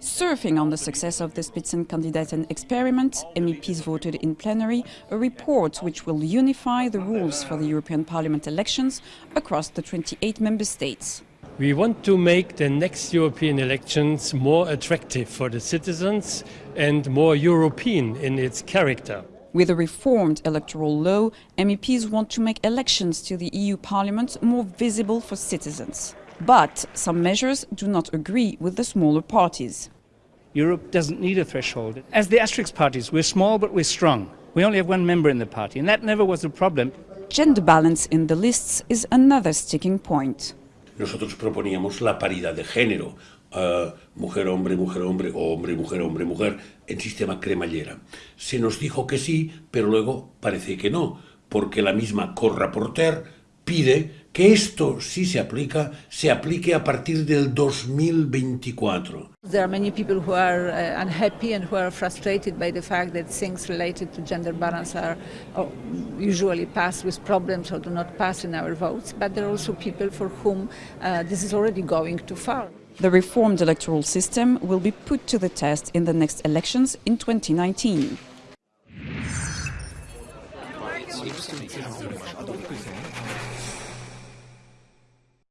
Surfing on the success of the Spitzenkandidaten experiment, MEPs voted in plenary a report which will unify the rules for the European Parliament elections across the 28 member states. We want to make the next European elections more attractive for the citizens and more European in its character. With a reformed electoral law, MEPs want to make elections to the EU Parliament more visible for citizens. But some measures do not agree with the smaller parties. Europe doesn't need a threshold. As the asterisk parties, we're small but we're strong. We only have one member in the party, and that never was a problem. Gender balance in the lists is another sticking point. Nosotros proponíamos la paridad de género, uh, mujer, hombre, mujer, hombre, o hombre, mujer, hombre, mujer, en sistema cremallera. Se nos dijo que sí, pero luego parece que no, porque la misma co-rapporteur pide que esto, si se aplica, se aplique a partir del 2024. There are many people who are uh, unhappy and who are frustrated by the fact that things related to gender balance are oh, usually passed with problems or do not pass in our votes, but there are also people for whom uh, this is already going too far. The reformed electoral system will be put to the test in the next elections in 2019.